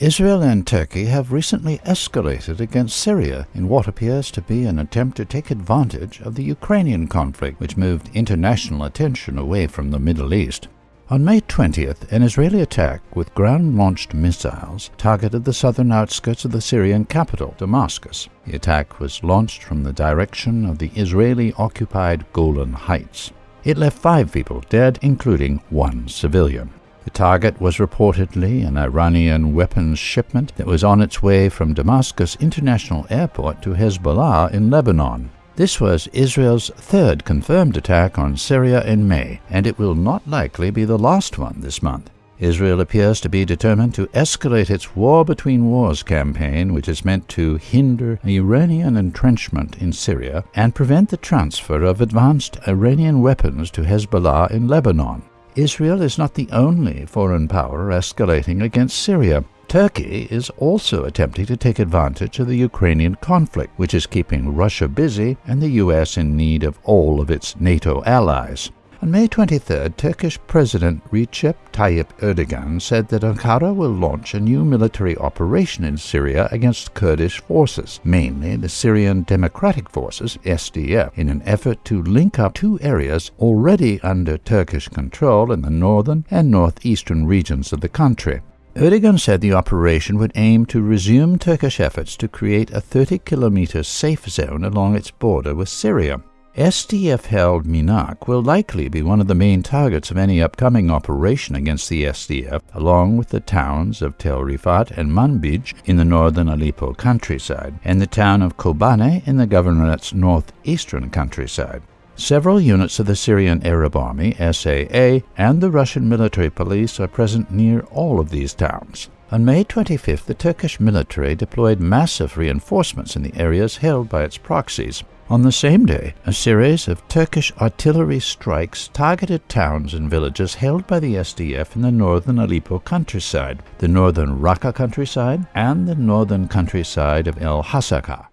Israel and Turkey have recently escalated against Syria in what appears to be an attempt to take advantage of the Ukrainian conflict, which moved international attention away from the Middle East. On May 20th, an Israeli attack with ground launched missiles targeted the southern outskirts of the Syrian capital, Damascus. The attack was launched from the direction of the Israeli occupied Golan Heights. It left five people dead, including one civilian. The target was reportedly an Iranian weapons shipment that was on its way from Damascus International Airport to Hezbollah in Lebanon. This was Israel's third confirmed attack on Syria in May, and it will not likely be the last one this month. Israel appears to be determined to escalate its war between wars campaign, which is meant to hinder Iranian entrenchment in Syria and prevent the transfer of advanced Iranian weapons to Hezbollah in Lebanon. Israel is not the only foreign power escalating against Syria. Turkey is also attempting to take advantage of the Ukrainian conflict, which is keeping Russia busy and the U.S. in need of all of its NATO allies. On May 23, Turkish President Recep Tayyip Erdogan said that Ankara will launch a new military operation in Syria against Kurdish forces, mainly the Syrian Democratic Forces, SDF, in an effort to link up two areas already under Turkish control in the northern and northeastern regions of the country. Erdogan said the operation would aim to resume Turkish efforts to create a 30 kilometer safe zone along its border with Syria. SDF-held Menagh will likely be one of the main targets of any upcoming operation against the SDF, along with the towns of Tel Rifat and Manbij in the northern Aleppo countryside, and the town of Kobane in the governorate's northeastern countryside. Several units of the Syrian Arab Army, SAA, and the Russian military police are present near all of these towns. On May 25th, the Turkish military deployed massive reinforcements in the areas held by its proxies. On the same day, a series of Turkish artillery strikes targeted towns and villages held by the SDF in the northern Aleppo countryside, the northern Raqqa countryside, and the northern countryside of El Hasaka.